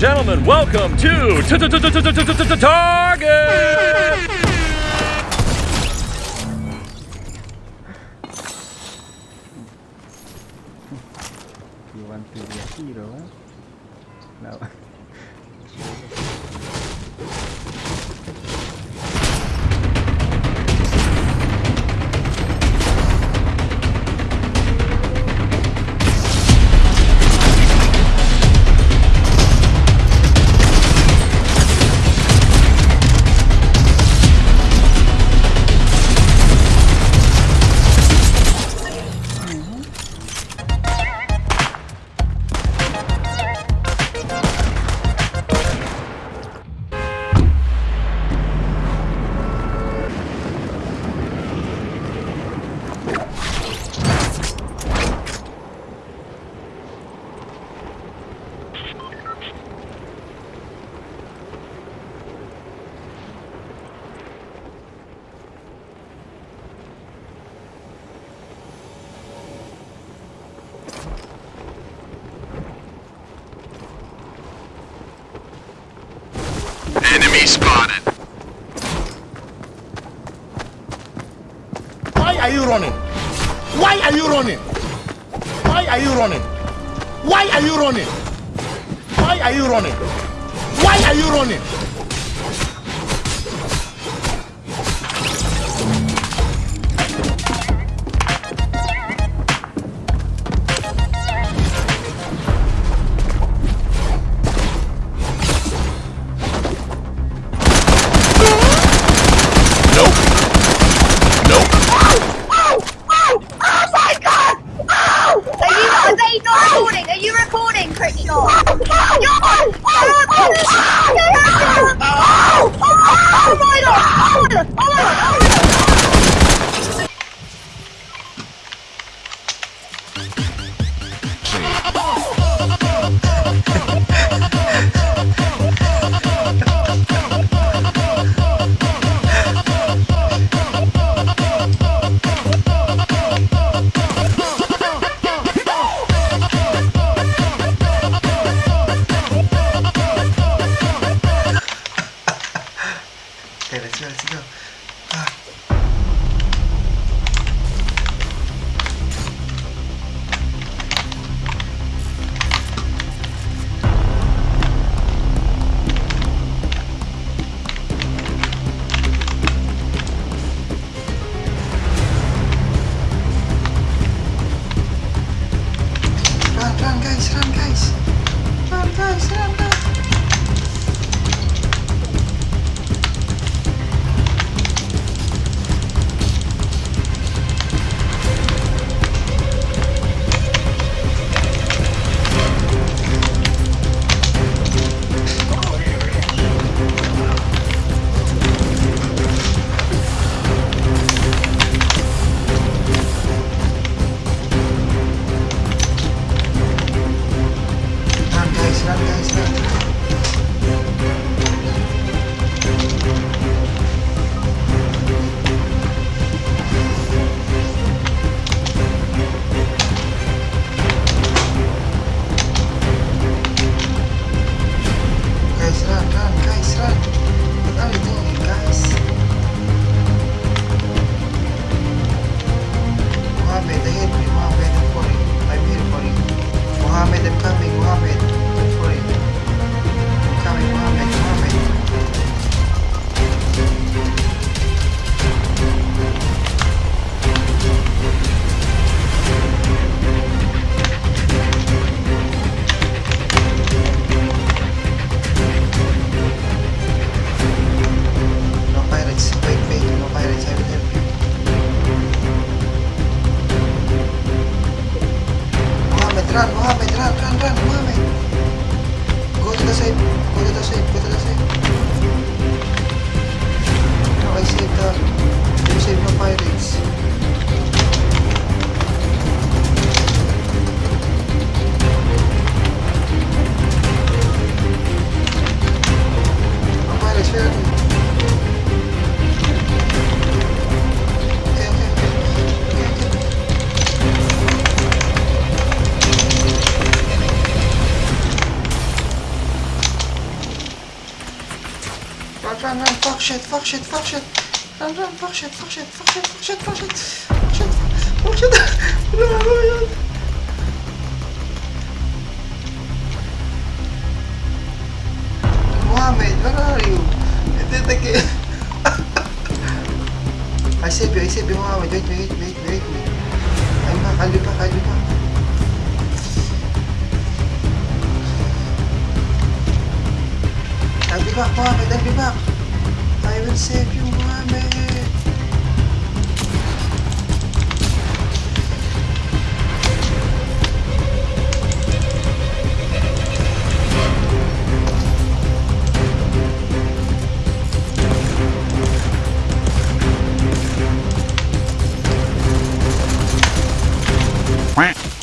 gentlemen, welcome to Target! You want to be a hero, huh? No. Running? Why are you running? Why are you running? Why are you running? Why are you running? Why are you running? 救我救我救我救我救我对了，知道知道。Side, go to the to save. The, I save the pirates. Shit, fuck shit. Fuck shit, fuck shit. Run, run, run. Mohammed, where are you? I did it again. I save you, I save you, Mohammed. Wait, wait, wait, wait, wait. I'm back, I'll be back, I'll be back. I'll be back, Mohammed, I'll be back. Muhammad, Savior Muhammad. Quack.